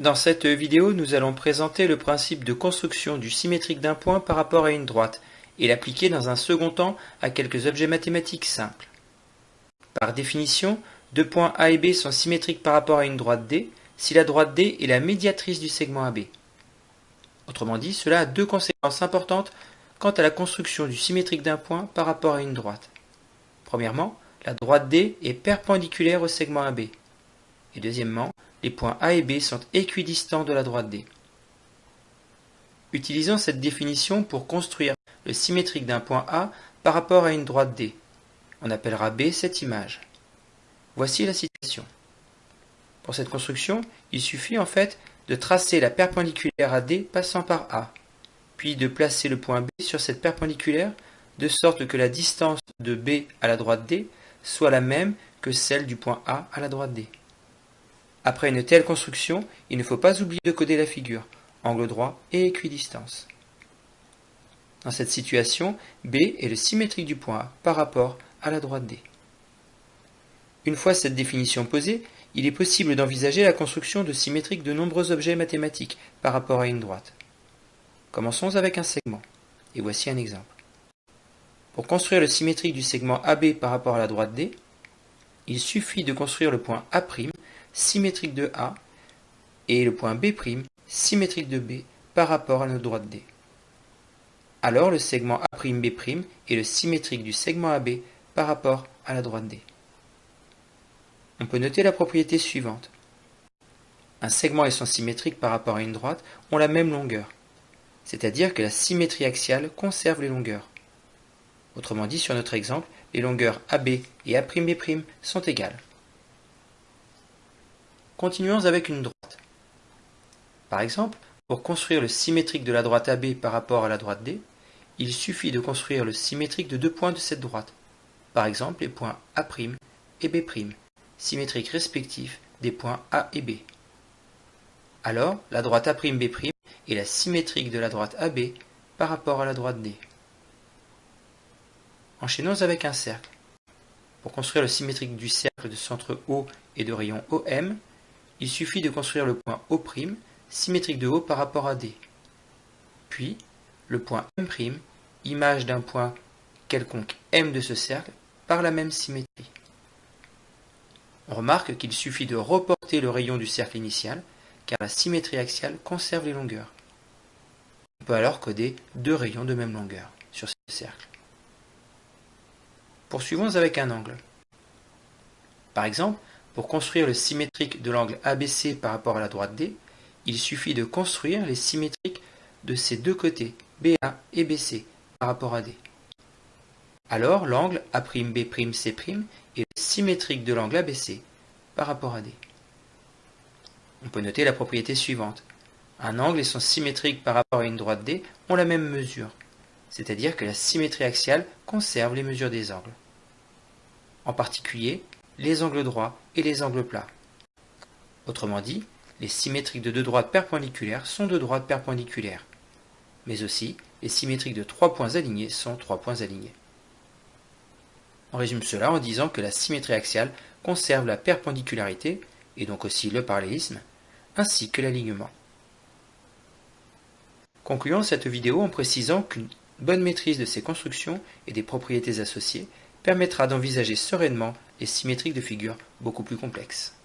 Dans cette vidéo, nous allons présenter le principe de construction du symétrique d'un point par rapport à une droite et l'appliquer dans un second temps à quelques objets mathématiques simples. Par définition, deux points A et B sont symétriques par rapport à une droite D si la droite D est la médiatrice du segment AB. Autrement dit, cela a deux conséquences importantes quant à la construction du symétrique d'un point par rapport à une droite. Premièrement, la droite D est perpendiculaire au segment AB. Et deuxièmement, les points A et B sont équidistants de la droite D. Utilisons cette définition pour construire le symétrique d'un point A par rapport à une droite D. On appellera B cette image. Voici la situation. Pour cette construction, il suffit en fait de tracer la perpendiculaire à D passant par A, puis de placer le point B sur cette perpendiculaire de sorte que la distance de B à la droite D soit la même que celle du point A à la droite D. Après une telle construction, il ne faut pas oublier de coder la figure, angle droit et équidistance. Dans cette situation, B est le symétrique du point A par rapport à la droite D. Une fois cette définition posée, il est possible d'envisager la construction de symétriques de nombreux objets mathématiques par rapport à une droite. Commençons avec un segment, et voici un exemple. Pour construire le symétrique du segment AB par rapport à la droite D, il suffit de construire le point A' symétrique de A et le point B' symétrique de B par rapport à notre droite D. Alors le segment A'B' est le symétrique du segment AB par rapport à la droite D. On peut noter la propriété suivante. Un segment et son symétrique par rapport à une droite ont la même longueur, c'est-à-dire que la symétrie axiale conserve les longueurs. Autrement dit, sur notre exemple, les longueurs AB et A'B' sont égales. Continuons avec une droite. Par exemple, pour construire le symétrique de la droite AB par rapport à la droite D, il suffit de construire le symétrique de deux points de cette droite, par exemple les points A' et B', symétriques respectifs des points A et B. Alors, la droite A'B' est la symétrique de la droite AB par rapport à la droite D. Enchaînons avec un cercle. Pour construire le symétrique du cercle de centre O et de rayon OM, il suffit de construire le point O', symétrique de O par rapport à D. Puis, le point M', image d'un point quelconque M de ce cercle, par la même symétrie. On remarque qu'il suffit de reporter le rayon du cercle initial, car la symétrie axiale conserve les longueurs. On peut alors coder deux rayons de même longueur sur ce cercle. Poursuivons avec un angle. Par exemple, pour construire le symétrique de l'angle ABC par rapport à la droite D, il suffit de construire les symétriques de ces deux côtés, BA et BC, par rapport à D. Alors l'angle A'B''C' est symétrique de l'angle ABC par rapport à D. On peut noter la propriété suivante. Un angle et son symétrique par rapport à une droite D ont la même mesure, c'est-à-dire que la symétrie axiale conserve les mesures des angles en particulier les angles droits et les angles plats. Autrement dit, les symétriques de deux droites perpendiculaires sont deux droites perpendiculaires, mais aussi les symétriques de trois points alignés sont trois points alignés. On résume cela en disant que la symétrie axiale conserve la perpendicularité, et donc aussi le parallélisme, ainsi que l'alignement. Concluons cette vidéo en précisant qu'une bonne maîtrise de ces constructions et des propriétés associées permettra d'envisager sereinement les symétriques de figures beaucoup plus complexes.